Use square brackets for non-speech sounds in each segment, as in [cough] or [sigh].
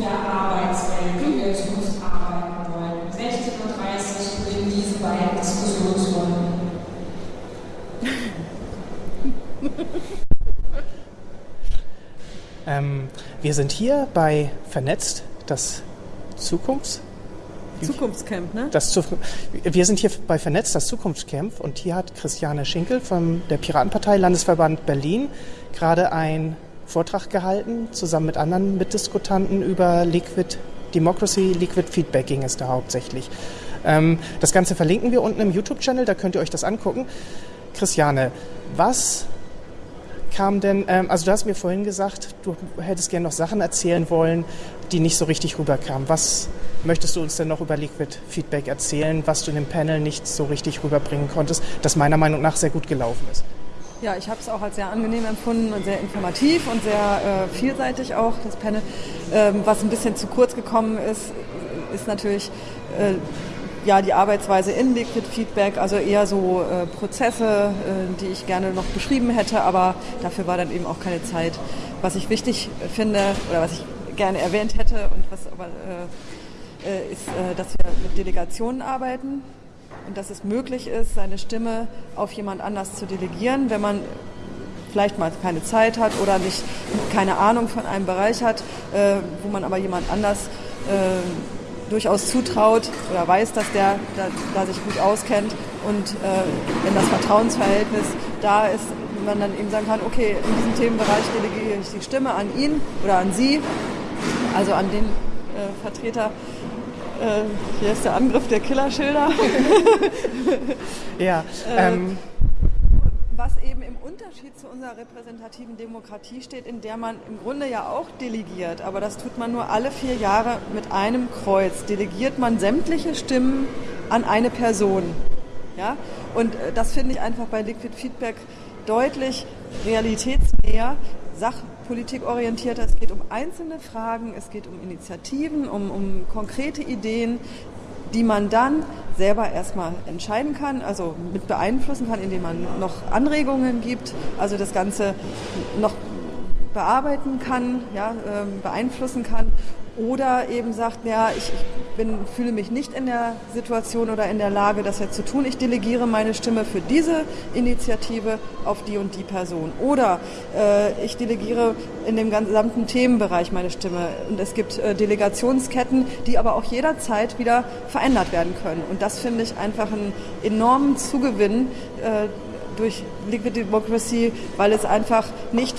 der Arbeitswelt, wie wir in Zukunft arbeiten wollen. 16.30 Uhr beginnen diese beiden Diskussionsrunden. [laughs] ähm, wir sind hier bei Vernetzt, das Zukunfts Zukunftscamp, ne? Das zu, wir sind hier bei Vernetzt, das Zukunftscamp, und hier hat Christiane Schinkel von der Piratenpartei Landesverband Berlin gerade einen Vortrag gehalten, zusammen mit anderen Mitdiskutanten über Liquid Democracy, Liquid Feedback ging es da hauptsächlich. Ähm, das Ganze verlinken wir unten im YouTube-Channel, da könnt ihr euch das angucken. Christiane, was kam denn, ähm, also du hast mir vorhin gesagt, du hättest gerne noch Sachen erzählen wollen, die nicht so richtig rüberkamen. Was möchtest du uns denn noch über Liquid Feedback erzählen, was du in dem Panel nicht so richtig rüberbringen konntest, das meiner Meinung nach sehr gut gelaufen ist? Ja, ich habe es auch als sehr angenehm empfunden und sehr informativ und sehr äh, vielseitig auch, das Panel. Ähm, was ein bisschen zu kurz gekommen ist, ist natürlich äh, ja, die Arbeitsweise in Liquid Feedback, also eher so äh, Prozesse, äh, die ich gerne noch beschrieben hätte, aber dafür war dann eben auch keine Zeit. Was ich wichtig finde oder was ich gerne erwähnt hätte und was aber äh, äh ist, dass wir mit Delegationen arbeiten und dass es möglich ist, seine Stimme auf jemand anders zu delegieren, wenn man vielleicht mal keine Zeit hat oder nicht keine Ahnung von einem Bereich hat, äh, wo man aber jemand anders durchaus zutraut oder weiß, dass der da, da sich gut auskennt und äh, wenn das Vertrauensverhältnis da ist, man dann eben sagen kann, okay, in diesem Themenbereich delegiere ich die Stimme an ihn oder an sie, also an den äh, Vertreter. Äh, hier ist der Angriff der Killerschilder. [laughs] ja. Ähm was eben im Unterschied zu unserer repräsentativen Demokratie steht, in der man im Grunde ja auch delegiert, aber das tut man nur alle vier Jahre mit einem Kreuz. Delegiert man sämtliche Stimmen an eine Person. Ja? Und äh, das finde ich einfach bei Liquid Feedback deutlich realitätsnäher, sachpolitikorientierter. Es geht um einzelne Fragen, es geht um Initiativen, um, um konkrete Ideen, die man dann selber erstmal entscheiden kann, also mit beeinflussen kann, indem man noch Anregungen gibt, also das Ganze noch bearbeiten kann, ja, ähm, beeinflussen kann oder eben sagt, ja, ich, bin, fühle mich nicht in der Situation oder in der Lage, das jetzt zu tun. Ich delegiere meine Stimme für diese Initiative auf die und die Person. Oder äh, ich delegiere in dem gesamten Themenbereich meine Stimme. Und es gibt äh, Delegationsketten, die aber auch jederzeit wieder verändert werden können. Und das finde ich einfach einen enormen Zugewinn. Äh, durch Liquid Democracy, weil es einfach nicht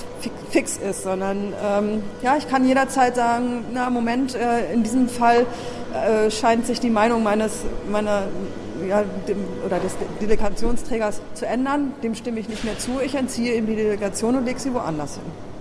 fix ist, sondern ähm, ja, ich kann jederzeit sagen, na Moment, äh, in diesem Fall äh, scheint sich die Meinung meines meiner ja, dem, oder des Delegationsträgers zu ändern, dem stimme ich nicht mehr zu, ich entziehe ihm die Delegation und lege sie woanders hin.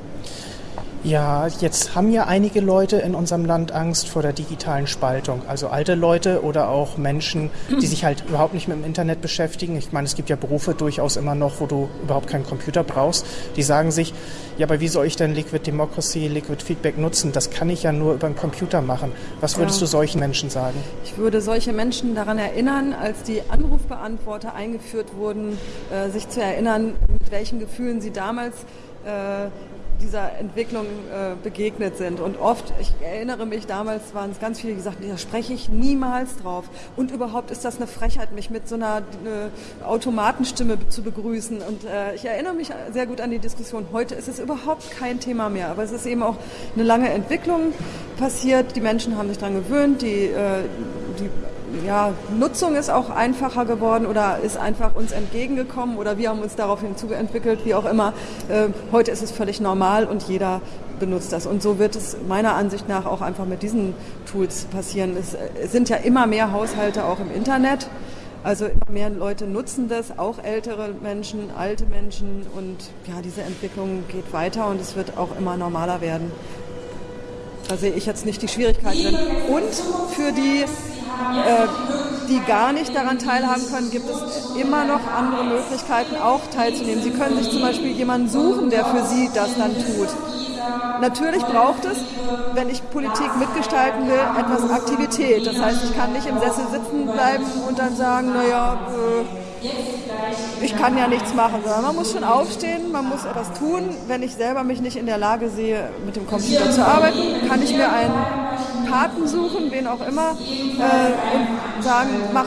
Ja, jetzt haben ja einige Leute in unserem Land Angst vor der digitalen Spaltung. Also alte Leute oder auch Menschen, die sich halt überhaupt nicht mit dem Internet beschäftigen. Ich meine, es gibt ja Berufe durchaus immer noch, wo du überhaupt keinen Computer brauchst. Die sagen sich, ja, aber wie soll ich denn Liquid Democracy, Liquid Feedback nutzen? Das kann ich ja nur über einen Computer machen. Was würdest ja. du solchen Menschen sagen? Ich würde solche Menschen daran erinnern, als die Anrufbeantworter eingeführt wurden, äh, sich zu erinnern, mit welchen Gefühlen sie damals äh, dieser Entwicklung äh, begegnet sind. Und oft, ich erinnere mich, damals waren es ganz viele, die gesagt da spreche ich niemals drauf. Und überhaupt ist das eine Frechheit, mich mit so einer äh, Automatenstimme zu begrüßen. Und äh, ich erinnere mich sehr gut an die Diskussion. Heute ist es überhaupt kein Thema mehr. Aber es ist eben auch eine lange Entwicklung passiert. Die Menschen haben sich daran gewöhnt. Die, äh, die ja, Nutzung ist auch einfacher geworden oder ist einfach uns entgegengekommen oder wir haben uns daraufhin zuentwickelt, wie auch immer. Äh, heute ist es völlig normal und jeder benutzt das. Und so wird es meiner Ansicht nach auch einfach mit diesen Tools passieren. Es, es sind ja immer mehr Haushalte auch im Internet. Also immer mehr Leute nutzen das, auch ältere Menschen, alte Menschen und ja, diese Entwicklung geht weiter und es wird auch immer normaler werden. Da sehe ich jetzt nicht die Schwierigkeit drin. Und für die äh, die gar nicht daran teilhaben können, gibt es immer noch andere Möglichkeiten, auch teilzunehmen. Sie können sich zum Beispiel jemanden suchen, der für Sie das dann tut. Natürlich braucht es, wenn ich Politik mitgestalten will, etwas Aktivität. Das heißt, ich kann nicht im Sessel sitzen bleiben und dann sagen, naja, äh, ich kann ja nichts machen, sondern man muss schon aufstehen, man muss etwas tun. Wenn ich selber mich nicht in der Lage sehe, mit dem Computer zu arbeiten, kann ich mir einen Paten suchen, wen auch immer, äh, und sagen, mach,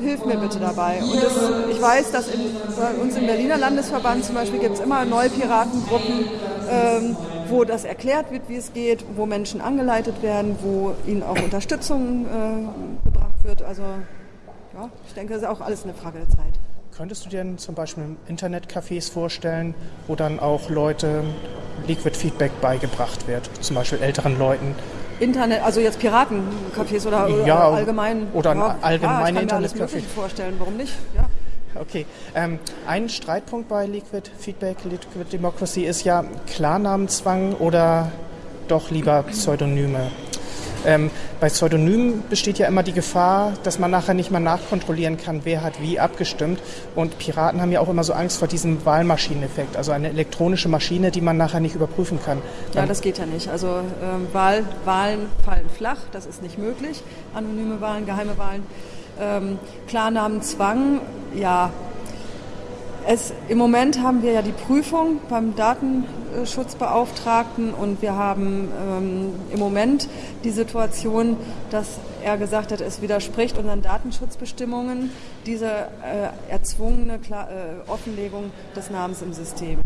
hilf mir bitte dabei. Und das, ich weiß, dass in, bei uns im Berliner Landesverband zum Beispiel gibt es immer neue Piratengruppen, ähm, wo das erklärt wird, wie es geht, wo Menschen angeleitet werden, wo ihnen auch Unterstützung äh, gebracht wird. Also ja, ich denke, das ist auch alles eine Frage der Zeit. Könntest du dir denn zum Beispiel Internetcafés vorstellen, wo dann auch Leute Liquid Feedback beigebracht wird, zum Beispiel älteren Leuten? Internet, also jetzt Piratencafés oder, oder Ja, allgemein. oder ein ja, allgemeine ja, ich kann mir vorstellen, warum nicht? Ja. Okay. Ähm, ein Streitpunkt bei Liquid Feedback, Liquid Democracy ist ja Klarnamenzwang oder doch lieber Pseudonyme. Ähm, bei Pseudonymen besteht ja immer die Gefahr, dass man nachher nicht mal nachkontrollieren kann, wer hat wie abgestimmt. Und Piraten haben ja auch immer so Angst vor diesem Wahlmaschineneffekt, also eine elektronische Maschine, die man nachher nicht überprüfen kann. Ja, das geht ja nicht. Also ähm, Wahl, Wahlen fallen flach, das ist nicht möglich. Anonyme Wahlen, geheime Wahlen. Ähm, Klarnamenzwang, ja. Es, Im Moment haben wir ja die Prüfung beim Datenschutzbeauftragten und wir haben ähm, im Moment die Situation, dass er gesagt hat, es widerspricht unseren Datenschutzbestimmungen, diese äh, erzwungene Kla äh, Offenlegung des Namens im System.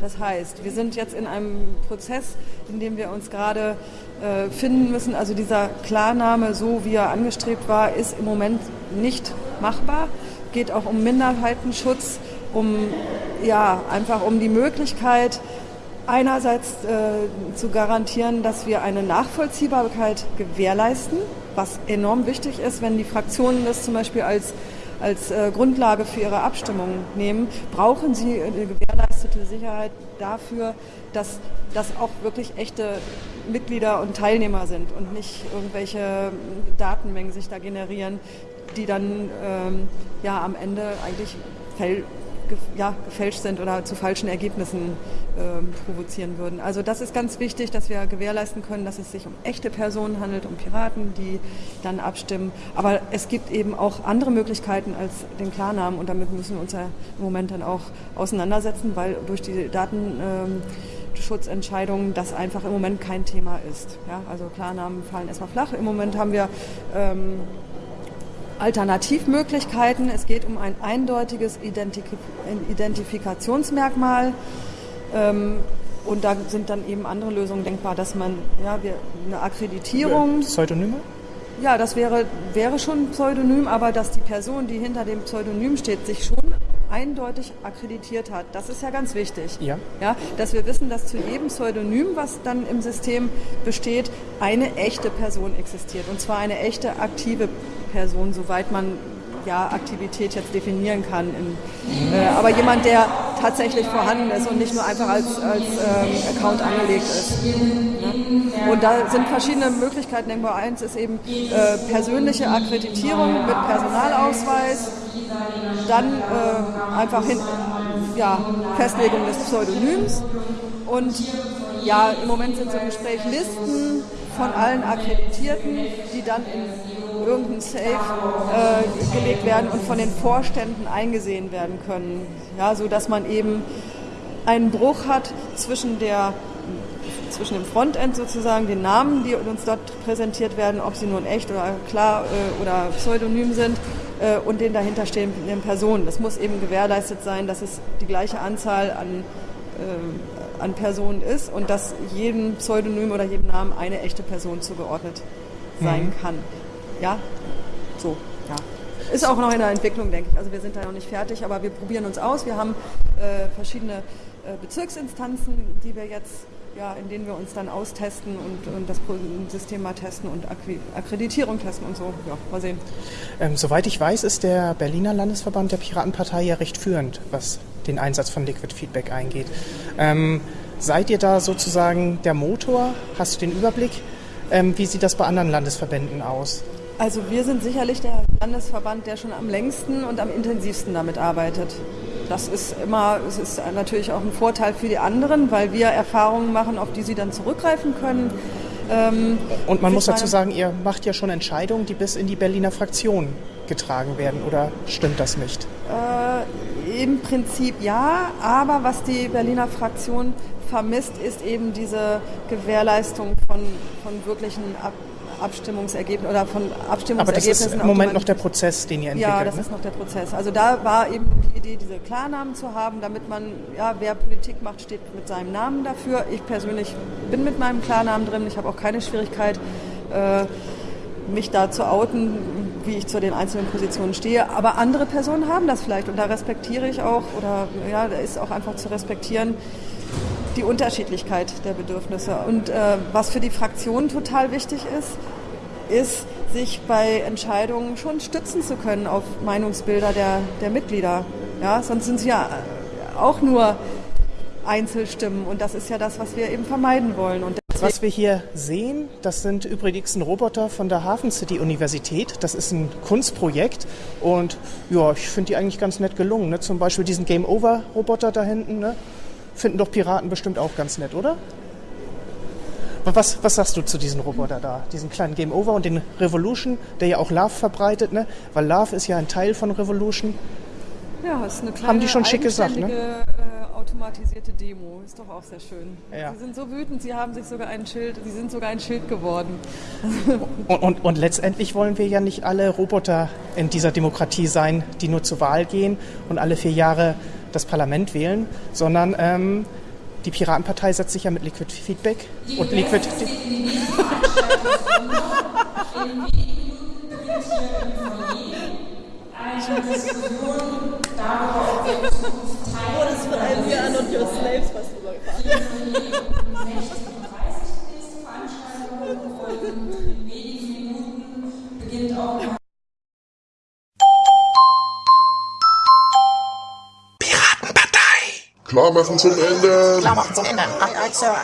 Das heißt, wir sind jetzt in einem Prozess, in dem wir uns gerade äh, finden müssen. Also dieser Klarname, so wie er angestrebt war, ist im Moment nicht machbar. Geht auch um Minderheitenschutz, um ja einfach um die Möglichkeit einerseits äh, zu garantieren, dass wir eine Nachvollziehbarkeit gewährleisten, was enorm wichtig ist, wenn die Fraktionen das zum Beispiel als als äh, Grundlage für ihre Abstimmung nehmen, brauchen sie eine gewährleistete Sicherheit dafür, dass das auch wirklich echte Mitglieder und Teilnehmer sind und nicht irgendwelche Datenmengen sich da generieren, die dann ähm, ja am Ende eigentlich ja, gefälscht sind oder zu falschen Ergebnissen ähm, provozieren würden. Also das ist ganz wichtig, dass wir gewährleisten können, dass es sich um echte Personen handelt, um Piraten, die dann abstimmen. Aber es gibt eben auch andere Möglichkeiten als den Klarnamen und damit müssen wir uns ja im Moment dann auch auseinandersetzen, weil durch die Datenschutzentscheidungen das einfach im Moment kein Thema ist. Ja, also Klarnamen fallen erstmal flach. Im Moment haben wir ähm, Alternativmöglichkeiten. Es geht um ein eindeutiges Identif Identifikationsmerkmal. Ähm, und da sind dann eben andere Lösungen denkbar, dass man ja, wir, eine Akkreditierung. Pseudonyme? Ja, das wäre, wäre schon ein Pseudonym, aber dass die Person, die hinter dem Pseudonym steht, sich schon eindeutig akkreditiert hat. Das ist ja ganz wichtig. Ja. Ja, dass wir wissen, dass zu jedem Pseudonym, was dann im System besteht, eine echte Person existiert. Und zwar eine echte aktive Person, soweit man ja, Aktivität jetzt definieren kann. In, äh, aber jemand, der tatsächlich vorhanden ist und nicht nur einfach als, als ähm, Account angelegt ist. Ja. Und da sind verschiedene Möglichkeiten denkbar. Eins ist eben äh, persönliche Akkreditierung mit Personalausweis, dann äh, einfach hin, ja, Festlegung des Pseudonyms und ja, im Moment sind so im Gespräch Listen von allen Akkreditierten, die dann in irgendein Safe äh, gelegt werden und von den Vorständen eingesehen werden können. Ja, so dass man eben einen Bruch hat zwischen der zwischen dem Frontend sozusagen, den Namen, die uns dort präsentiert werden, ob sie nun echt oder klar äh, oder pseudonym sind, äh, und den dahinterstehenden Personen. Das muss eben gewährleistet sein, dass es die gleiche Anzahl an, äh, an Personen ist und dass jedem Pseudonym oder jedem Namen eine echte Person zugeordnet sein Mhm. kann. Ja, so, ja. Ist auch noch in der Entwicklung, denke ich. Also wir sind da noch nicht fertig, aber wir probieren uns aus. Wir haben äh, verschiedene äh, Bezirksinstanzen, die wir jetzt, ja, in denen wir uns dann austesten und, und das System mal testen und Akkreditierung testen und so. Ja, mal sehen. Ähm, soweit ich weiß, ist der Berliner Landesverband der Piratenpartei ja recht führend, was den Einsatz von Liquid Feedback eingeht. Ähm, seid ihr da sozusagen der Motor? Hast du den Überblick? Ähm, wie sieht das bei anderen Landesverbänden aus? Also wir sind sicherlich der Landesverband, der schon am längsten und am intensivsten damit arbeitet. Das ist immer, es ist natürlich auch ein Vorteil für die anderen, weil wir Erfahrungen machen, auf die sie dann zurückgreifen können. Ähm, Und man muss dazu sagen, ihr macht ja schon Entscheidungen, die bis in die Berliner Fraktion getragen werden, oder stimmt das nicht? Äh, Im Prinzip ja, aber was die Berliner Fraktion vermisst, ist eben diese Gewährleistung von, von wirklichen Ab Abstimmungsergebnissen oder von Abstimmungsergebnissen. Aber das ist im Moment noch der Prozess, den ihr entwickelt. Ja, das ne? ist noch der Prozess. Also da war eben die Idee, diese Klarnamen zu haben, damit man, ja, wer Politik macht, steht mit seinem Namen dafür. Ich persönlich bin mit meinem Klarnamen drin. Ich habe auch keine Schwierigkeit, äh, mich da zu outen, wie ich zu den einzelnen Positionen stehe. Aber andere Personen haben das vielleicht und da respektiere ich auch oder ja, da ist auch einfach zu respektieren die Unterschiedlichkeit der Bedürfnisse. Und äh, was für die Fraktion total wichtig ist, ist, sich bei Entscheidungen schon stützen zu können auf Meinungsbilder der, der Mitglieder. Ja, sonst sind sie ja auch nur Einzelstimmen und das ist ja das, was wir eben vermeiden wollen. Und was wir hier sehen, das sind übrigens ein Roboter von der Hafen City Universität. Das ist ein Kunstprojekt und ja, ich finde die eigentlich ganz nett gelungen. Ne? Zum Beispiel diesen Game Over Roboter da hinten. Ne? Finden doch Piraten bestimmt auch ganz nett, oder? Was, was sagst du zu diesem Roboter da, diesen kleinen Game Over und den Revolution, der ja auch Love verbreitet, ne? Weil Love ist ja ein Teil von Revolution. Ja, ist eine kleine Haben die schon schick gesagt, ne? Äh, automatisierte Demo, ist doch auch sehr schön. Ja. Sie sind so wütend, sie haben sich sogar ein Schild, sie sind sogar ein Schild geworden. Und, und, und letztendlich wollen wir ja nicht alle Roboter in dieser Demokratie sein, die nur zur Wahl gehen und alle vier Jahre das Parlament wählen, sondern ähm, die Piratenpartei setzt sich ja mit Liquid Feedback Die und Liquid. Darüber, ob wir in Zukunft Teil Das von einem Jahr und Your Slaves was rübergefahren. 16.30 Uhr die nächste Veranstaltung und in wenigen Minuten beginnt auch Klar machen zum Ende. Klar machen zum Ende. Aye, aye, Sir.